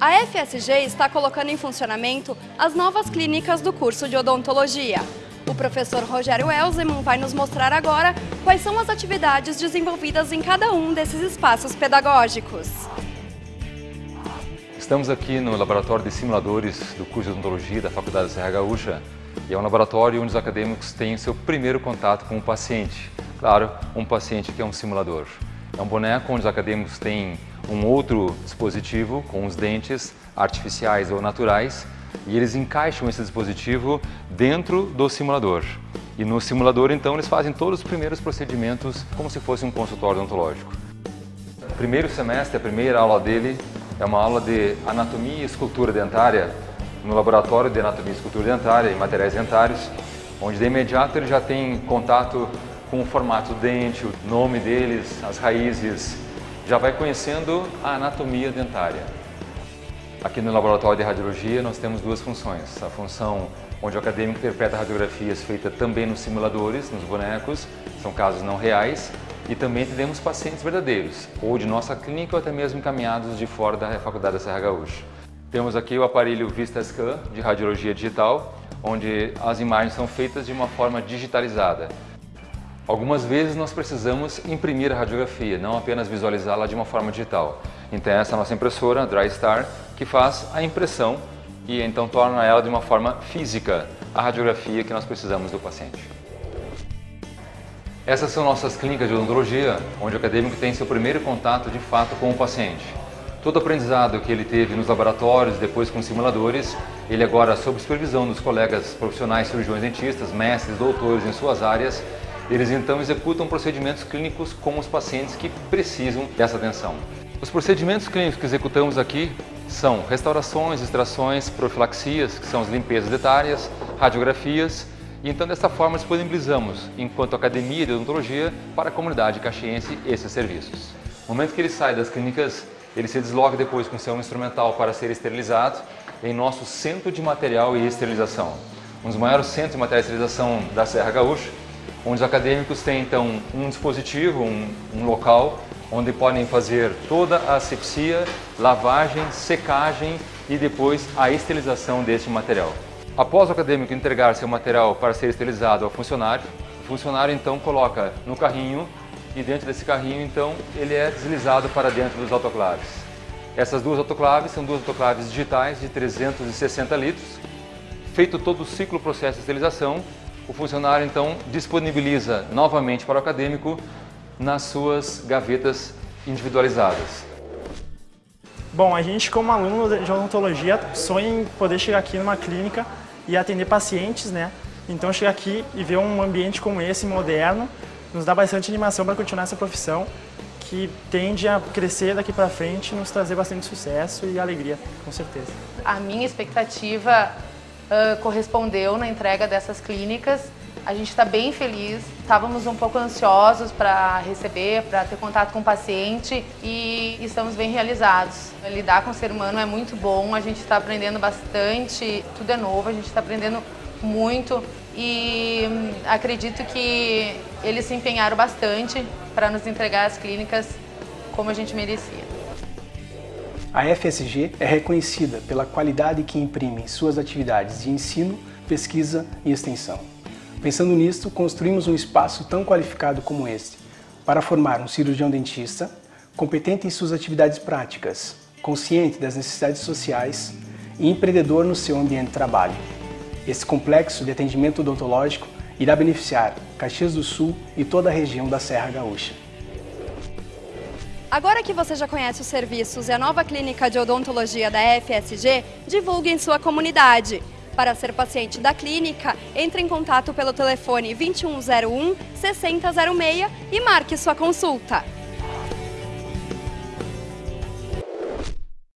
A FSG está colocando em funcionamento as novas clínicas do curso de odontologia. O professor Rogério Elzeman vai nos mostrar agora quais são as atividades desenvolvidas em cada um desses espaços pedagógicos. Estamos aqui no laboratório de simuladores do curso de odontologia da Faculdade da Serra Gaúcha e é um laboratório onde os acadêmicos têm seu primeiro contato com o paciente. Claro, um paciente que é um simulador. É um boneco onde os acadêmicos têm um outro dispositivo com os dentes artificiais ou naturais e eles encaixam esse dispositivo dentro do simulador. E no simulador, então, eles fazem todos os primeiros procedimentos como se fosse um consultório odontológico. Primeiro semestre, a primeira aula dele é uma aula de anatomia e escultura dentária no laboratório de anatomia e escultura dentária e materiais dentários, onde de imediato ele já tem contato com o formato do dente, o nome deles, as raízes, já vai conhecendo a anatomia dentária. Aqui no laboratório de radiologia nós temos duas funções. A função onde o acadêmico interpreta radiografias feitas também nos simuladores, nos bonecos, são casos não reais, e também atendemos pacientes verdadeiros, ou de nossa clínica ou até mesmo encaminhados de fora da Faculdade da Serra Gaúcha. Temos aqui o aparelho VistaScan de radiologia digital, onde as imagens são feitas de uma forma digitalizada. Algumas vezes nós precisamos imprimir a radiografia, não apenas visualizá-la de uma forma digital. Então essa é a nossa impressora, DryStar, que faz a impressão e então torna ela de uma forma física a radiografia que nós precisamos do paciente. Essas são nossas clínicas de odontologia, onde o acadêmico tem seu primeiro contato de fato com o paciente. Todo o aprendizado que ele teve nos laboratórios, depois com simuladores, ele agora, sob supervisão dos colegas profissionais cirurgiões dentistas, mestres, doutores em suas áreas, eles então executam procedimentos clínicos com os pacientes que precisam dessa atenção. Os procedimentos clínicos que executamos aqui são restaurações, extrações, profilaxias, que são as limpezas dentárias, radiografias, e então dessa forma disponibilizamos, enquanto Academia de Odontologia, para a comunidade caxiense esses serviços. No momento que ele sai das clínicas, ele se desloca depois com seu instrumental para ser esterilizado em nosso Centro de Material e Esterilização, um dos maiores centros de material e esterilização da Serra Gaúcha, onde os acadêmicos têm então um dispositivo, um, um local, onde podem fazer toda a asepsia, lavagem, secagem e depois a esterilização deste material. Após o acadêmico entregar seu material para ser esterilizado ao funcionário, o funcionário então coloca no carrinho e dentro desse carrinho então ele é deslizado para dentro dos autoclaves. Essas duas autoclaves são duas autoclaves digitais de 360 litros. Feito todo o ciclo processo de esterilização, o funcionário então disponibiliza novamente para o acadêmico nas suas gavetas individualizadas. Bom, a gente como aluno de odontologia sonha em poder chegar aqui numa clínica e atender pacientes, né? Então chegar aqui e ver um ambiente como esse, moderno, nos dá bastante animação para continuar essa profissão que tende a crescer daqui para frente e nos trazer bastante sucesso e alegria, com certeza. A minha expectativa uh, correspondeu na entrega dessas clínicas. A gente está bem feliz, estávamos um pouco ansiosos para receber, para ter contato com o paciente e estamos bem realizados. Lidar com o ser humano é muito bom, a gente está aprendendo bastante, tudo é novo, a gente está aprendendo muito e hum, acredito que eles se empenharam bastante para nos entregar as clínicas como a gente merecia. A FSG é reconhecida pela qualidade que imprime em suas atividades de ensino, pesquisa e extensão. Pensando nisto, construímos um espaço tão qualificado como este para formar um cirurgião dentista competente em suas atividades práticas, consciente das necessidades sociais e empreendedor no seu ambiente de trabalho. Esse complexo de atendimento odontológico irá beneficiar Caxias do Sul e toda a região da Serra Gaúcha. Agora que você já conhece os serviços e a nova clínica de odontologia da FSG, divulgue em sua comunidade. Para ser paciente da clínica, entre em contato pelo telefone 2101 6006 e marque sua consulta.